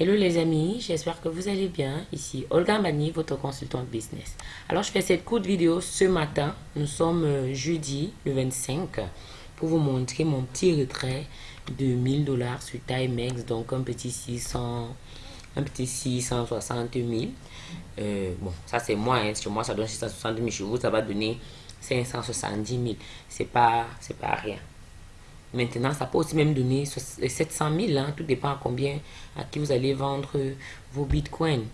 Hello les amis, j'espère que vous allez bien. Ici Olga Mani, votre consultante business. Alors je fais cette courte vidéo ce matin. Nous sommes euh, jeudi le 25 pour vous montrer mon petit retrait de 1000 dollars sur Timex. Donc un petit 600, un petit 660 000. Euh, bon, ça c'est moi. Hein. Sur moi ça donne 660 000. Chez vous ça va donner 570 000. C'est pas, pas rien. Maintenant, ça peut aussi même donner 700 000, hein, tout dépend à combien, à qui vous allez vendre vos bitcoins.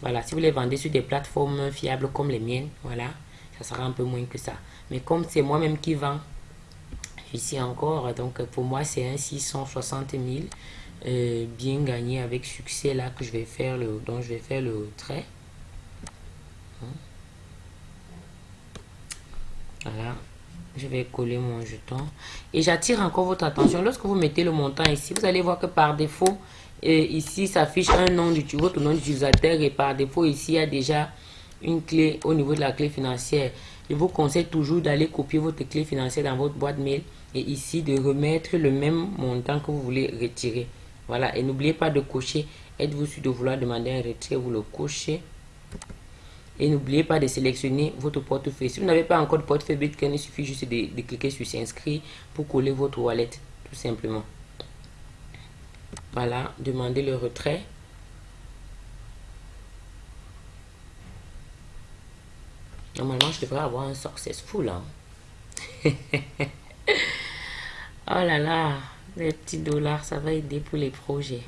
Voilà, si vous les vendez sur des plateformes fiables comme les miennes, voilà, ça sera un peu moins que ça. Mais comme c'est moi-même qui vends ici encore, donc pour moi c'est un 660 000 euh, bien gagné avec succès là que je vais faire le, dont je vais faire le trait. Hein. Voilà je vais coller mon jeton. Et j'attire encore votre attention. Lorsque vous mettez le montant ici vous allez voir que par défaut et ici s'affiche un nom du votre nom d'utilisateur et par défaut ici il y a déjà une clé au niveau de la clé financière. Je vous conseille toujours d'aller copier votre clé financière dans votre boîte mail et ici de remettre le même montant que vous voulez retirer. Voilà. Et n'oubliez pas de cocher. Êtes-vous sûr de vouloir demander un retrait vous le cochez et n'oubliez pas de sélectionner votre portefeuille. Si vous n'avez pas encore de portefeuille Bitcoin, il suffit juste de, cliquer sur s'inscrire pour coller votre wallet, tout simplement. Voilà, demandez le retrait. Normalement, je devrais avoir un successful. Hein? oh là là, les petits dollars, ça va aider pour les projets.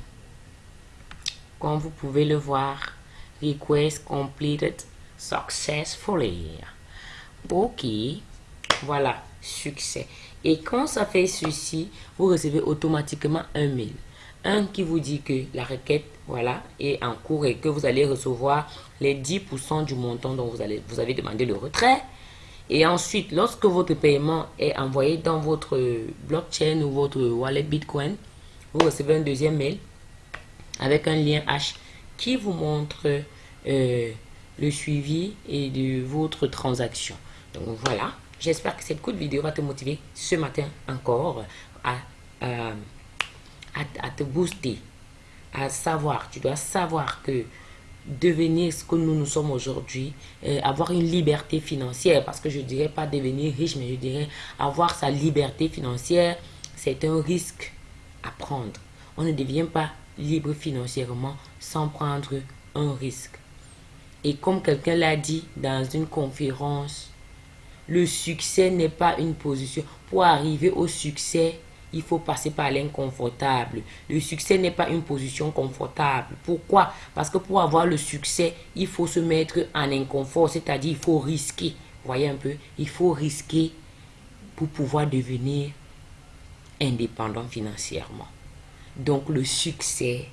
Comme vous pouvez le voir, request completed successfully. Ok, voilà, succès. Et quand ça fait ceci, vous recevez automatiquement un mail. Un qui vous dit que la requête voilà, est en cours et que vous allez recevoir les 10% du montant dont vous, allez, vous avez demandé le retrait. Et ensuite, lorsque votre paiement est envoyé dans votre blockchain ou votre wallet Bitcoin, vous recevez un deuxième mail avec un lien H qui vous montre euh, le suivi et de votre transaction. Donc voilà, j'espère que cette courte vidéo va te motiver ce matin encore à, à, te booster, à savoir, tu dois savoir que devenir ce que nous nous sommes aujourd'hui, euh, avoir une liberté financière, parce que je dirais pas devenir riche, mais je dirais avoir sa liberté financière, c'est un risque à prendre. On ne devient pas libre financièrement sans prendre un risque. Et comme quelqu'un l'a dit dans une conférence, le succès n'est pas une position. Pour arriver au succès, il faut passer par l'inconfortable. Le succès n'est pas une position confortable. Pourquoi? Parce que pour avoir le succès, il faut se mettre en inconfort, c'est-à-dire il faut risquer. Voyez un peu, il faut risquer pour pouvoir devenir indépendant financièrement. Donc le succès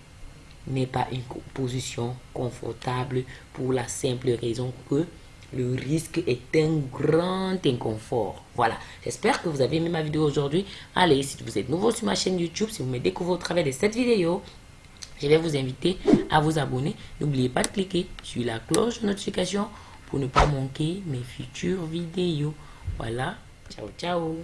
n'est pas une position confortable pour la simple raison que le risque est un grand inconfort. Voilà, j'espère que vous avez aimé ma vidéo aujourd'hui. Allez, si vous êtes nouveau sur ma chaîne YouTube, si vous me découvrez au travers de cette vidéo, je vais vous inviter à vous abonner. N'oubliez pas de cliquer sur la cloche de notification pour ne pas manquer mes futures vidéos. Voilà, ciao ciao